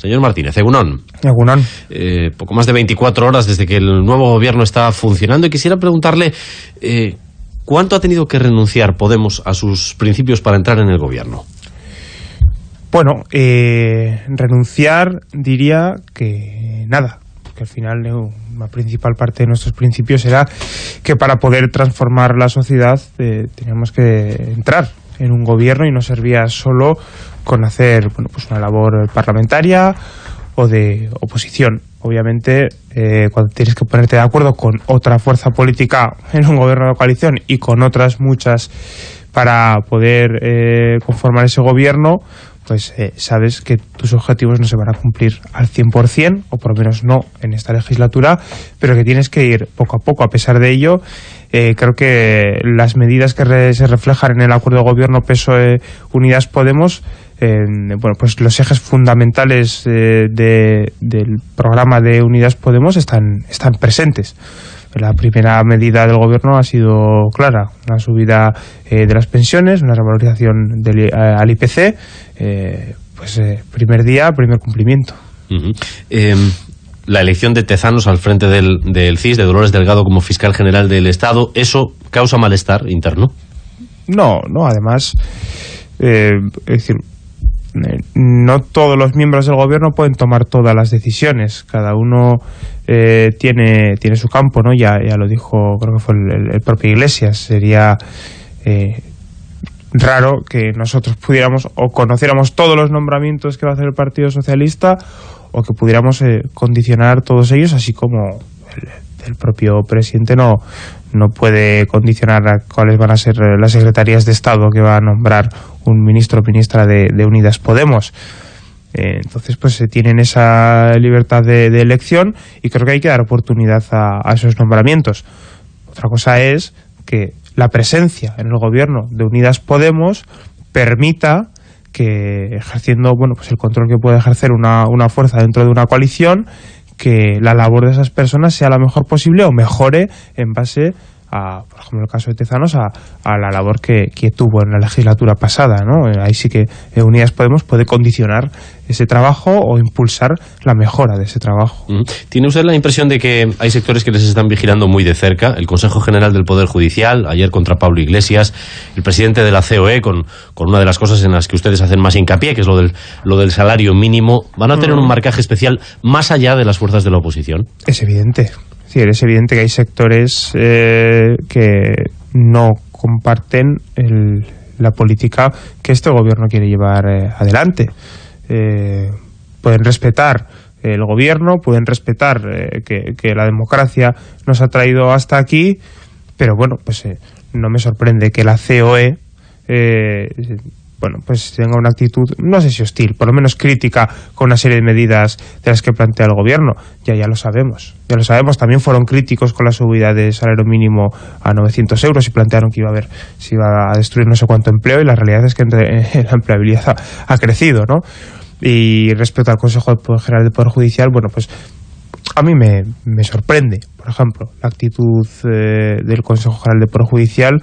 Señor Martínez, Egunón. Egunón. Eh, poco más de 24 horas desde que el nuevo gobierno está funcionando y quisiera preguntarle eh, ¿cuánto ha tenido que renunciar Podemos a sus principios para entrar en el gobierno? Bueno, eh, renunciar diría que nada, que al final la principal parte de nuestros principios era que para poder transformar la sociedad teníamos que entrar en un gobierno y no servía solo con hacer bueno, pues una labor parlamentaria o de oposición. Obviamente, eh, cuando tienes que ponerte de acuerdo con otra fuerza política en un gobierno de coalición y con otras muchas para poder eh, conformar ese gobierno, pues eh, sabes que tus objetivos no se van a cumplir al 100%, o por lo menos no en esta legislatura, pero que tienes que ir poco a poco. A pesar de ello, eh, creo que las medidas que se reflejan en el acuerdo de gobierno PSOE-Unidas Podemos bueno, pues los ejes fundamentales eh, del programa de Unidas Podemos están, están presentes. La primera medida del gobierno ha sido clara, una subida eh, de las pensiones, una revalorización del, al IPC, pues primer día, primer cumplimiento la elección de Tezanos al frente del, del CIS, de Dolores Delgado como fiscal general del Estado, ¿eso causa malestar interno? No, no, además, eh, es decir, eh, no todos los miembros del gobierno pueden tomar todas las decisiones, cada uno eh, tiene, tiene su campo, ¿no? Ya, ya lo dijo, creo que fue el, propio Iglesias, sería raro que nosotros pudiéramos o conociéramos todos los nombramientos que va a hacer el Partido Socialista o que pudiéramos eh, condicionar todos ellos, así como el, propio presidente no, no puede condicionar a cuáles van a ser eh, las secretarías de Estado que va a nombrar un ministro o ministra de, Unidas Podemos. Eh, entonces, pues se tienen esa libertad de, elección y creo que hay que dar oportunidad a, a esos nombramientos. Otra cosa es que la presencia en el gobierno de Unidas Podemos permita que ejerciendo bueno pues el control que puede ejercer una, una fuerza dentro de una coalición que la labor de esas personas sea la mejor posible o mejore en base a, por ejemplo, en el caso de Tezanos, a, la labor que, que, tuvo en la legislatura pasada. ¿no? Eh, ahí sí que eh, Unidas Podemos puede condicionar ese trabajo o impulsar la mejora de ese trabajo. ¿Tiene usted la impresión de que hay sectores que les están vigilando muy de cerca? El Consejo General del Poder Judicial, ayer contra Pablo Iglesias, el presidente de la COE, con, con una de las cosas en las que ustedes hacen más hincapié, que es lo del, lo del salario mínimo, ¿van a tener un marcaje especial más allá de las fuerzas de la oposición? Es evidente es evidente que hay sectores eh, que no comparten la política que este gobierno quiere llevar eh, adelante. Eh, pueden respetar el gobierno, pueden respetar que, que, la democracia nos ha traído hasta aquí, pero bueno, pues no me sorprende que la COE bueno, pues tenga una actitud, no sé si hostil, por lo menos crítica con una serie de medidas de las que plantea el gobierno. Ya, ya lo sabemos, ya lo sabemos. También fueron críticos con la subida de salario mínimo a 900 euros y plantearon que iba a haber, iba a destruir no sé cuánto empleo y la realidad es que la empleabilidad ha, crecido, ¿no? Y respecto al Consejo General del Poder Judicial, bueno, pues a mí me, me sorprende, por ejemplo, la actitud eh, del Consejo General del Poder Judicial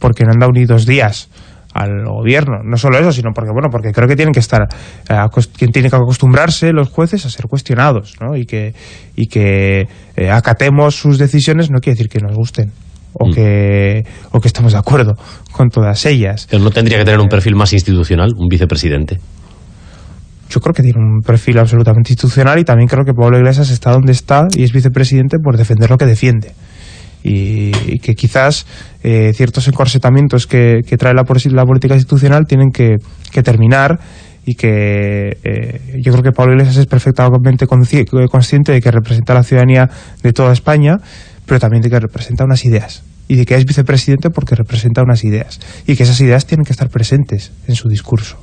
porque no han dado ni dos días al gobierno. No solo eso, sino porque bueno, porque creo que tienen que estar eh, tiene que acostumbrarse los jueces a ser cuestionados, ¿no? Y que y que eh, acatemos sus decisiones no quiere decir que nos gusten o mm. que o que estemos de acuerdo con todas ellas. Pero no tendría que tener un perfil más institucional, un vicepresidente. Yo creo que tiene un perfil absolutamente institucional y también creo que Pablo Iglesias está donde está y es vicepresidente por defender lo que defiende y, que quizás eh, ciertos encorsetamientos que, trae la, política institucional tienen que, terminar y que eh, yo creo que Pablo Iglesias es perfectamente consciente de que representa a la ciudadanía de toda España, pero también de que representa unas ideas y de que es vicepresidente porque representa unas ideas y que esas ideas tienen que estar presentes en su discurso.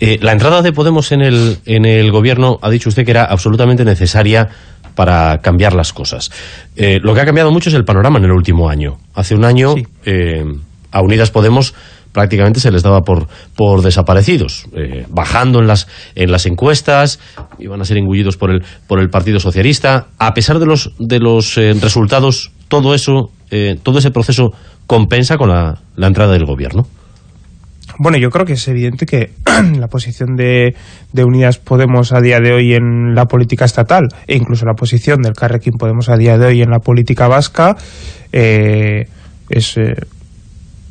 Eh, la entrada de Podemos en el, en el gobierno ha dicho usted que era absolutamente necesaria para cambiar las cosas. Eh, lo que ha cambiado mucho es el panorama en el último año. Hace un año eh, a Unidas Podemos prácticamente se les daba por, por desaparecidos, eh, bajando en las, en las encuestas, iban a ser engullidos por el, por el Partido Socialista. A pesar de los, de los resultados, todo eso, todo ese proceso compensa con la, la entrada del gobierno. Bueno, yo creo que es evidente que la posición de, Unidas Podemos a día de hoy en la política estatal e incluso la posición del Carrequín Podemos a día de hoy en la política vasca eh, es eh,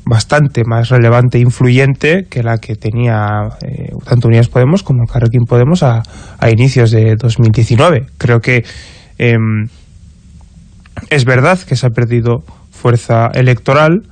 bastante más relevante e influyente que la que tenía eh, tanto Unidas Podemos como Carrequín Podemos a, a inicios de 2019. Creo que em, es verdad que se ha perdido fuerza electoral,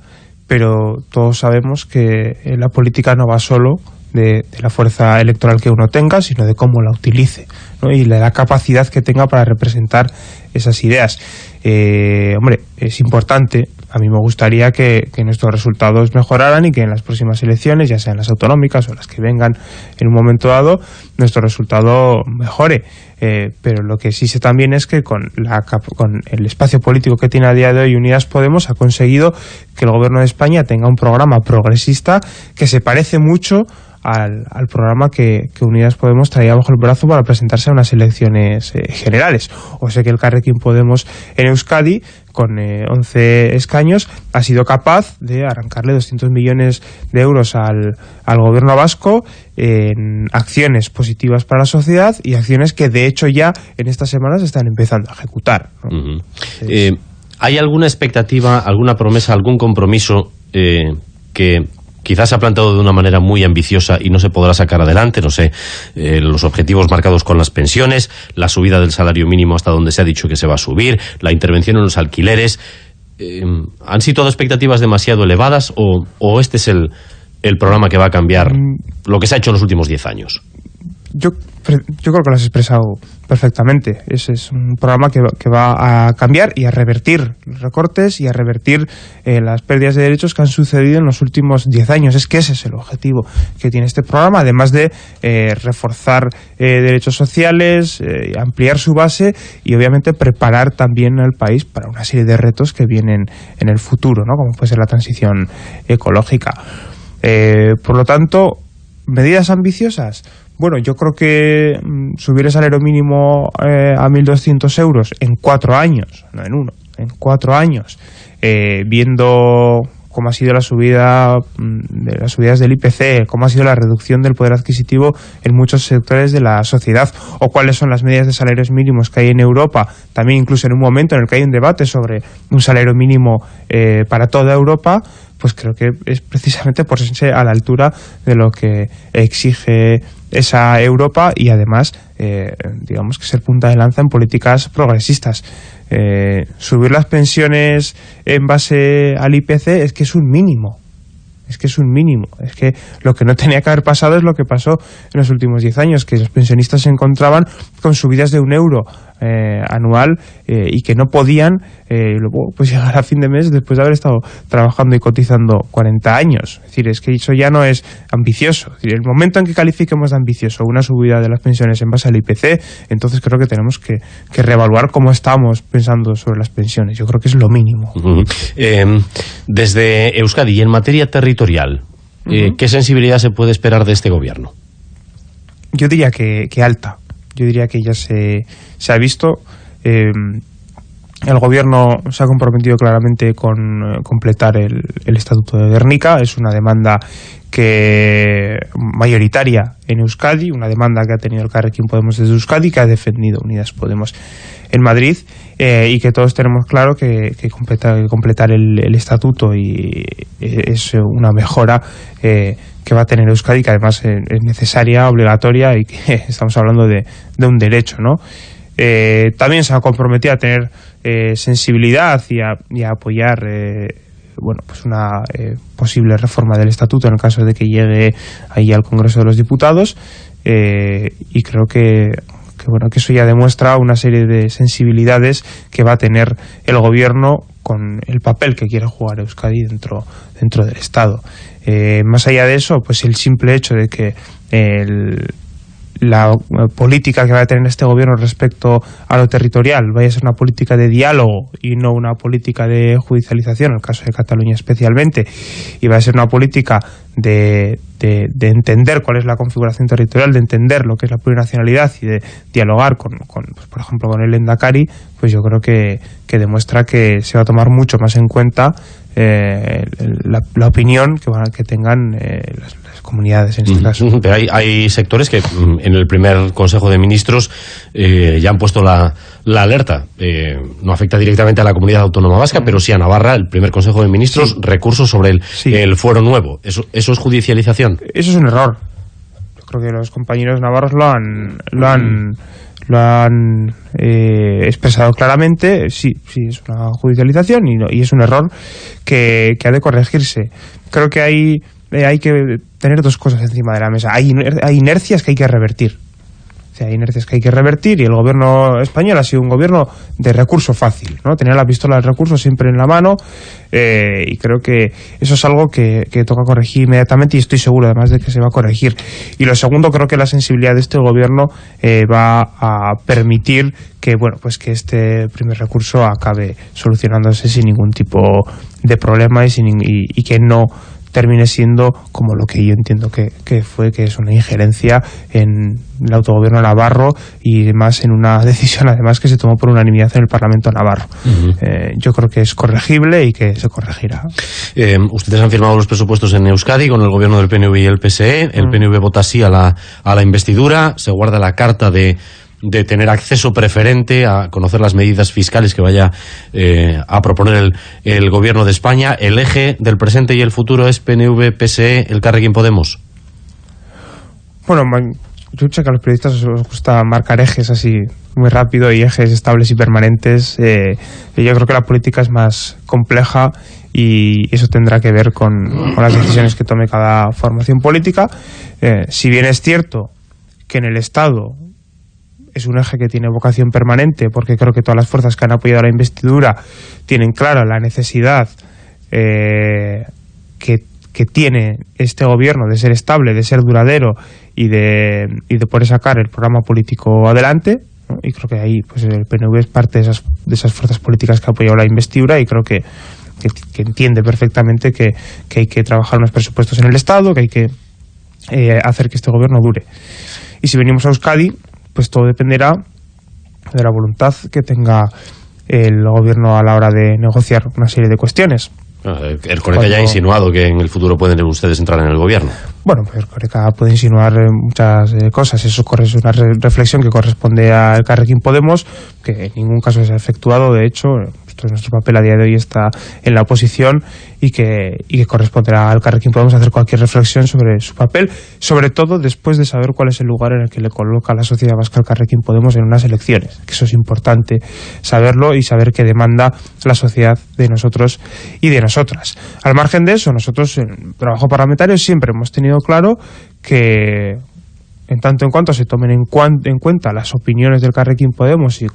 pero todos sabemos que eh, la política no va solo de, la fuerza electoral que uno tenga, sino de cómo la utilice y la, capacidad que tenga para representar esas ideas. Eh, hombre, es importante, a mí me gustaría que, nuestros resultados mejoraran y que en las próximas elecciones, ya sean las autonómicas o las que vengan en un momento dado, nuestro resultado mejore. Eh, pero lo que sí sé también es que con, la, con el espacio político que tiene a día de hoy Unidas Podemos ha conseguido que el gobierno de España tenga un programa progresista que se parece mucho al, al programa que, que, Unidas Podemos traía bajo el brazo para presentarse a unas elecciones eh, generales. O sea que el Carrequín Podemos en Euskadi, con eh, 11 escaños, ha sido capaz de arrancarle 200 millones de euros al, al gobierno vasco en acciones positivas para la sociedad y acciones que de hecho ya en estas semanas están empezando a ejecutar. Eh, ¿Hay alguna expectativa, alguna promesa, algún compromiso eh, que quizás se ha plantado de una manera muy ambiciosa y no se podrá sacar adelante, no sé, eh, los objetivos marcados con las pensiones, la subida del salario mínimo hasta donde se ha dicho que se va a subir, la intervención en los alquileres. Eh, ¿Han sido expectativas demasiado elevadas o, o este es el, el, programa que va a cambiar mm. lo que se ha hecho en los últimos diez años? Yo yo creo que lo has expresado perfectamente. Ese es un programa que, que, va a cambiar y a revertir los recortes y a revertir eh, las pérdidas de derechos que han sucedido en los últimos 10 años. Es que ese es el objetivo que tiene este programa, además de eh, reforzar eh, derechos sociales, ampliar su base y obviamente preparar también al país para una serie de retos que vienen en el futuro, ¿no? como puede ser la transición ecológica. Por lo tanto, medidas ambiciosas bueno, yo creo que mm, subir el salario mínimo eh, a 1.200 euros en cuatro años, no en uno, en cuatro años, eh, viendo cómo ha sido la subida mm, de las subidas del IPC, cómo ha sido la reducción del poder adquisitivo en muchos sectores de la sociedad, o cuáles son las medidas de salarios mínimos que hay en Europa, también incluso en un momento en el que hay un debate sobre un salario mínimo eh, para toda Europa, pues creo que es precisamente por ser a la altura de lo que exige esa Europa y además, eh, digamos que ser punta de lanza en políticas progresistas. Eh, subir las pensiones en base al IPC es que es un mínimo es que es un mínimo. Es que lo que no tenía que haber pasado es lo que pasó en los últimos 10 años, que los pensionistas se encontraban con subidas de un euro eh, anual eh, y que no podían eh, luego pues llegar a fin de mes después de haber estado trabajando y cotizando 40 años. Es decir, es que eso ya no es ambicioso. Es decir, el momento en que califiquemos de ambicioso una subida de las pensiones en base al IPC, entonces creo que tenemos que, que reevaluar cómo estamos pensando sobre las pensiones. Yo creo que es lo mínimo. Uh -huh. eh, desde Euskadi, y en materia territorial, uh -huh. ¿qué sensibilidad se puede esperar de este gobierno? Yo diría que, que alta yo diría que ya se, se ha visto. Eh, el gobierno se ha comprometido claramente con eh, completar el, el, Estatuto de Guernica. Es una demanda que mayoritaria en Euskadi, una demanda que ha tenido el Carrequín Podemos desde Euskadi, que ha defendido Unidas Podemos en Madrid eh, y que todos tenemos claro que, que, completa, que completar el, el, Estatuto y es una mejora eh, que va a tener Euskadi, que además es necesaria, obligatoria y que estamos hablando de, de un derecho, ¿no? Eh, también se ha comprometido a tener eh, sensibilidad y a, y apoyar eh, bueno, pues una eh, posible reforma del estatuto en el caso de que llegue ahí al Congreso de los Diputados eh, y creo que, que, bueno, que eso ya demuestra una serie de sensibilidades que va a tener el gobierno con el papel que quiere jugar Euskadi dentro, dentro del Estado. Eh, más allá de eso, pues el simple hecho de que la política que va a tener este gobierno respecto a lo territorial vaya a ser una política de diálogo y no una política de judicialización, en el caso de Cataluña especialmente, y va a ser una política de, de, entender cuál es la configuración territorial, de entender lo que es la plurinacionalidad y de dialogar con, con pues, por ejemplo, con el Endacari, pues yo creo que, que, demuestra que se va a tomar mucho más en cuenta eh, la, opinión que, van, que tengan eh, las, comunidades en este caso. Pero hay, hay sectores que mm, en el primer Consejo de Ministros eh, ya han puesto la, la alerta. Eh, no afecta directamente a la comunidad autónoma vasca, pero sí a Navarra, el primer Consejo de Ministros, recursos sobre el, el fuero nuevo. ¿Eso, ¿Eso es judicialización? Eso es un error. Yo creo que los compañeros navarros lo han... Lo han lo han eh, expresado claramente, sí, sí, es una judicialización y, y es un error que, que ha de corregirse. Creo que hay eh, hay que tener dos cosas encima de la mesa. Hay, hay inercias que hay que revertir. O sea, hay inercias que hay que revertir y el gobierno español ha sido un gobierno de recurso fácil, ¿no? Tener la pistola del recurso siempre en la mano eh, y creo que eso es algo que, que, toca corregir inmediatamente y estoy seguro además de que se va a corregir. Y lo segundo, creo que la sensibilidad de este gobierno eh, va a permitir que, bueno, pues que este primer recurso acabe solucionándose sin ningún tipo de problema y, sin, y, y que no termine siendo como lo que yo entiendo que, que, fue, que es una injerencia en el autogobierno navarro y más en una decisión además que se tomó por unanimidad en el Parlamento navarro. Eh, yo creo que es corregible y que se corregirá. Eh, ustedes han firmado los presupuestos en Euskadi con el gobierno del PNV y el PSE. El PNV vota sí a la, a la investidura, se guarda la carta de de tener acceso preferente a conocer las medidas fiscales que vaya eh, a proponer el, gobierno de España. ¿El eje del presente y el futuro es PNV, PSE, el Carrequín Podemos? Bueno, yo sé que a los periodistas os gusta marcar ejes así muy rápido y ejes estables y permanentes. Eh, yo creo que la política es más compleja y eso tendrá que ver con, con las decisiones que tome cada formación política. Eh, si bien es cierto que en el Estado es un eje que tiene vocación permanente porque creo que todas las fuerzas que han apoyado la investidura tienen clara la necesidad eh, que, tiene este gobierno de ser estable, de ser duradero y de, y de poder sacar el programa político adelante. Y creo que ahí pues el PNV es parte de esas, de esas fuerzas políticas que ha apoyado la investidura y creo que, entiende perfectamente que, que, hay que trabajar unos presupuestos en el Estado, que hay que eh, hacer que este gobierno dure. Y si venimos a Euskadi, pues todo dependerá de la voluntad que tenga el gobierno a la hora de negociar una serie de cuestiones. Ah, el Coreca ya ha insinuado que en el futuro pueden ustedes entrar en el gobierno. Bueno, pues el Coreca puede insinuar eh, muchas eh, cosas. Eso es una reflexión que corresponde al Carrequín Podemos, que en ningún caso se ha efectuado. De hecho, nuestro papel a día de hoy está en la oposición y que, y que corresponderá al Carrequín podemos hacer cualquier reflexión sobre su papel, sobre todo después de saber cuál es el lugar en el que le coloca la sociedad vasca al Carrequín Podemos en unas elecciones, eso es importante saberlo y saber qué demanda la sociedad de nosotros y de nosotras. Al margen de eso, nosotros en trabajo parlamentario siempre hemos tenido claro que en tanto en cuanto se tomen en, en cuenta las opiniones del Carrequín Podemos y,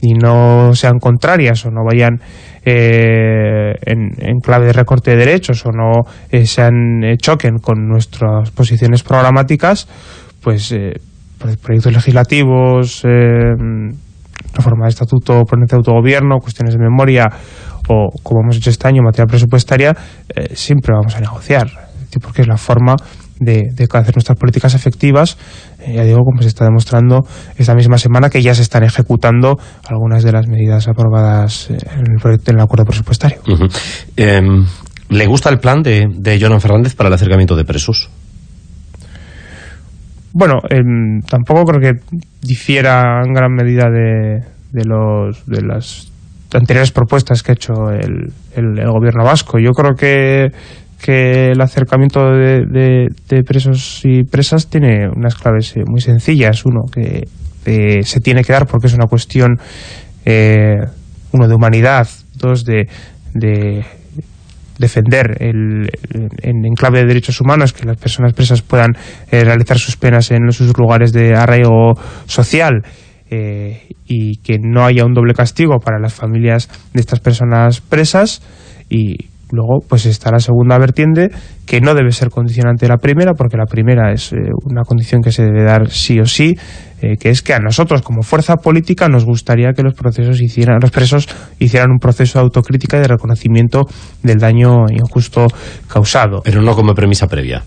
y, no sean contrarias o no vayan eh, en, clave de recorte de derechos o no eh, sean eh, choquen con nuestras posiciones programáticas, pues proyectos legislativos, reforma de estatuto, ponente de autogobierno, cuestiones de memoria o, como hemos hecho este año, materia presupuestaria, siempre vamos a negociar, porque es la forma de, hacer nuestras políticas efectivas, eh, ya digo, como se está demostrando esta misma semana, que ya se están ejecutando algunas de las medidas aprobadas en el proyecto en el acuerdo presupuestario. Em, ¿Le gusta el plan de, de Jonan Fernández para el acercamiento de presos? Bueno, em, tampoco creo que difiera en gran medida de, de, los, de las anteriores propuestas que ha hecho el, el, gobierno vasco. Yo creo que que el acercamiento de, presos y presas tiene unas claves eh, muy sencillas. Uno, que eh, se tiene que dar porque es una cuestión, eh, uno, de humanidad, dos, de, defender el, en, clave de derechos humanos que las personas presas puedan realizar sus penas en sus lugares de arraigo social y que no haya un doble castigo para las familias de estas personas presas y Luego, pues está la segunda vertiente, que no debe ser condicionante de la primera, porque la primera es eh, una condición que se debe dar sí o sí, eh, que es que a nosotros, como fuerza política, nos gustaría que los procesos hicieran, los presos hicieran un proceso de autocrítica y de reconocimiento del daño injusto causado. Pero no como premisa previa.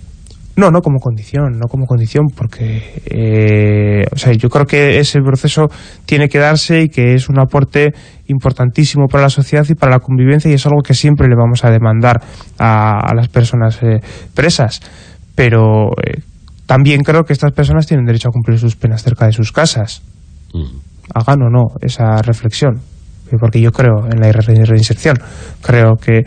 No, no como condición, no como condición, porque eh, o sea, yo creo que ese proceso tiene que darse y que es un aporte importantísimo para la sociedad y para la convivencia y es algo que siempre le vamos a demandar a, las personas eh, presas. Pero eh, también creo que estas personas tienen derecho a cumplir sus penas cerca de sus casas. Mm. Hagan o no esa reflexión, porque yo creo en la reinserción, creo que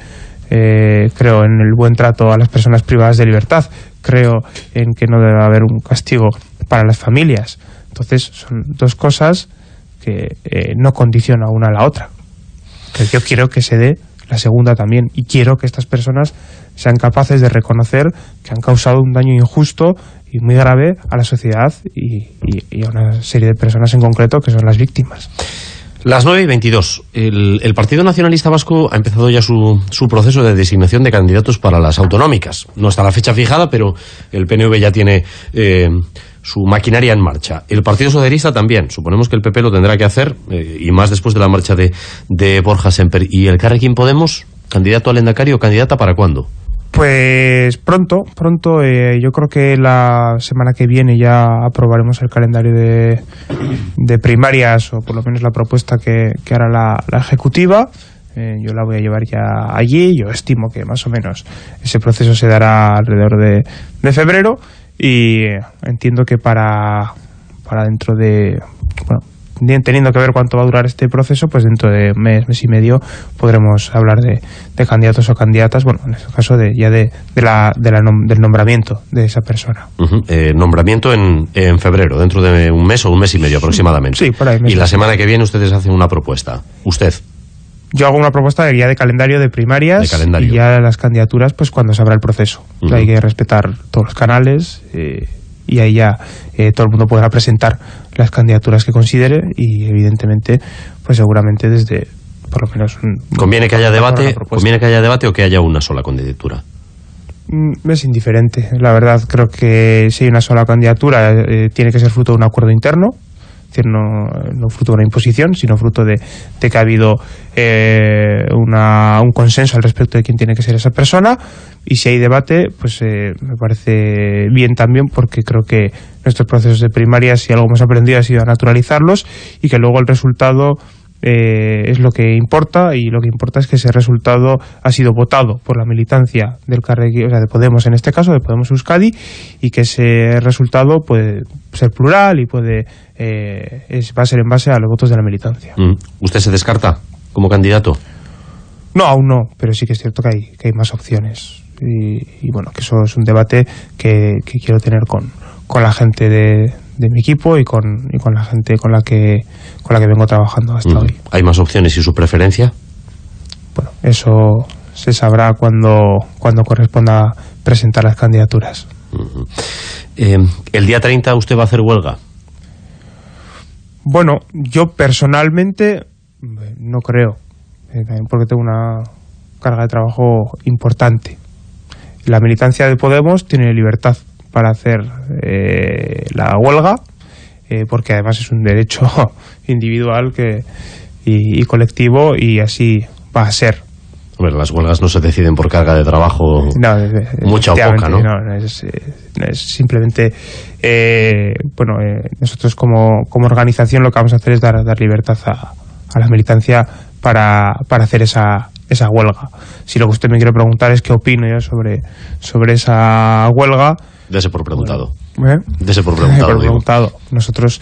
creo en el buen trato a las personas privadas de libertad, creo en que no debe haber un castigo para las familias. Entonces, son dos cosas que eh, no condicionan una a la otra. Pero yo quiero que se dé la segunda también y quiero que estas personas sean capaces de reconocer que han causado un daño injusto y muy grave a la sociedad y, y a una serie de personas en concreto que son las víctimas. Las 9 y 22. El, Partido Nacionalista Vasco ha empezado ya su, proceso de designación de candidatos para las autonómicas. No está la fecha fijada, pero el PNV ya tiene eh, su maquinaria en marcha. El Partido Socialista también. Suponemos que el PP lo tendrá que hacer, eh, y más después de la marcha de, de Borja Semper. ¿Y el Carrequín Podemos, candidato al Endacario candidata para cuándo? Pues pronto, pronto, eh, yo creo que la semana que viene ya aprobaremos el calendario de, de primarias, o por lo menos la propuesta que, hará la, ejecutiva. Eh, yo la voy a llevar ya allí, yo estimo que más o menos ese proceso se dará alrededor de, de febrero y entiendo que para, para dentro de, bueno, teniendo que ver cuánto va a durar este proceso, pues dentro de mes, mes y medio podremos hablar de, candidatos o candidatas, bueno, en este caso de, ya de, la, del nombramiento de esa persona. Eh, nombramiento en, en, febrero, dentro de un mes o un mes y medio aproximadamente. Sí, por ahí. Y la semana que viene ustedes hacen una propuesta. ¿Usted? Yo hago una propuesta ya de calendario de primarias y ya las candidaturas pues cuando se abra el proceso. Hay que respetar todos los canales eh, y ahí ya eh, todo el mundo podrá presentar las candidaturas que considere y evidentemente pues seguramente desde por lo menos conviene que haya debate conviene que haya debate o que haya una sola candidatura mm, es indiferente. La verdad creo que si hay una sola candidatura eh, tiene que ser fruto de un acuerdo interno es decir, no, no, fruto de una imposición, sino fruto de, que ha habido eh, una, un consenso al respecto de quién tiene que ser esa persona. Y si hay debate, pues eh, me parece bien también, porque creo que nuestros procesos de primaria, si algo hemos aprendido, ha sido a naturalizarlos y que luego el resultado eh, es lo que importa y lo que importa es que ese resultado ha sido votado por la militancia del Carregui, o sea, de Podemos en este caso, de Podemos Euskadi, y que ese resultado puede ser plural y puede eh, es, va a ser en base a los votos de la militancia. Mm. ¿Usted se descarta como candidato? No, aún no, pero sí que es cierto que hay, que hay más opciones. Y, bueno, que eso es un debate que, que quiero tener con, con la gente de, de mi equipo y con, y con la gente con la que con la que vengo trabajando hasta mm. hoy. ¿Hay más opciones y su preferencia? Bueno, eso se sabrá cuando, cuando corresponda presentar las candidaturas. Eh, ¿El día 30 usted va a hacer huelga? Bueno, yo personalmente no creo, eh, también porque tengo una carga de trabajo importante. La militancia de Podemos tiene libertad para hacer eh, la huelga, eh, porque además es un derecho individual que, y, colectivo y así va a ser. las huelgas no se deciden por carga de trabajo mucha o poca, ¿no? No, es, simplemente, eh, bueno, nosotros como, como organización lo que vamos a hacer es dar, dar libertad a, a la militancia para, para hacer esa, esa huelga. Si lo que usted me quiere preguntar es qué opino yo sobre, sobre esa huelga, Dese por preguntado. ¿Eh? Dese por preguntado. Nosotros,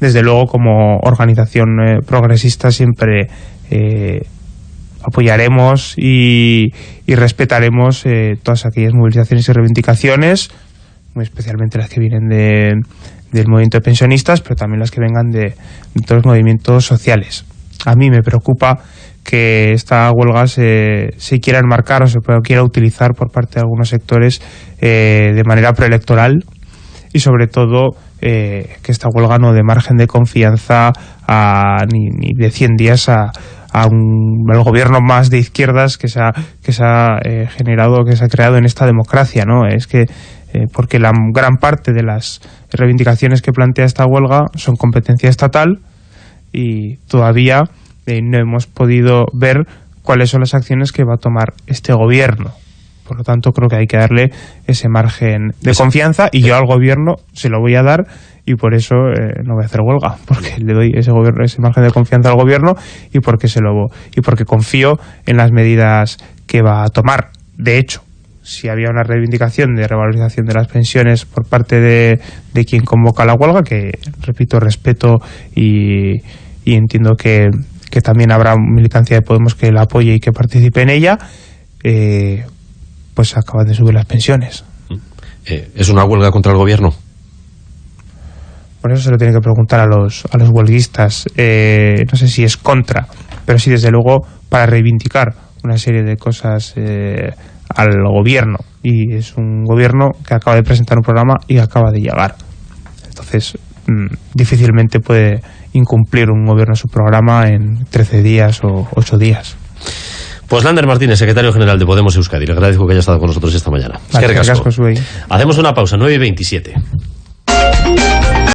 desde luego, como organización eh, progresista, siempre eh, apoyaremos y, respetaremos todas aquellas movilizaciones y reivindicaciones, muy especialmente las que vienen de, del movimiento de pensionistas, pero también las que vengan de, de todos los movimientos sociales. A mí me preocupa que esta huelga se, se quiera enmarcar o se quiera utilizar por parte de algunos sectores eh, de manera preelectoral y sobre todo eh, que esta huelga no dé margen de confianza a, ni, de 100 días a, un, el gobierno más de izquierdas que se ha, que se ha eh, generado, que se ha creado en esta democracia, ¿no? Es que eh, porque la gran parte de las reivindicaciones que plantea esta huelga son competencia estatal y todavía eh, no hemos podido ver cuáles son las acciones que va a tomar este gobierno. Por lo tanto, creo que hay que darle ese margen de confianza y yo al gobierno se lo voy a dar y por eso eh, no voy a hacer huelga, porque le doy ese, gobierno, ese margen de confianza al gobierno y porque, se lo, y porque confío en las medidas que va a tomar. De hecho, si había una reivindicación de revalorización de las pensiones por parte de, de quien convoca la huelga, que repito, respeto y, y entiendo que, que, también habrá militancia de Podemos que la apoye y que participe en ella, eh, pues acaban de subir las pensiones. Eh, ¿Es una huelga contra el gobierno? Por eso se lo tiene que preguntar a los, a los huelguistas. Eh, no sé si es contra, pero sí, desde luego, para reivindicar una serie de cosas eh, al gobierno. Y es un gobierno que acaba de presentar un programa y acaba de llegar. Entonces, mmm, difícilmente puede incumplir un gobierno su programa en 13 días o 8 días. Pues Lander Martínez, secretario general de Podemos Euskadi, le agradezco que haya estado con nosotros esta mañana. Vale, es que Hacemos una pausa, 9 y 27.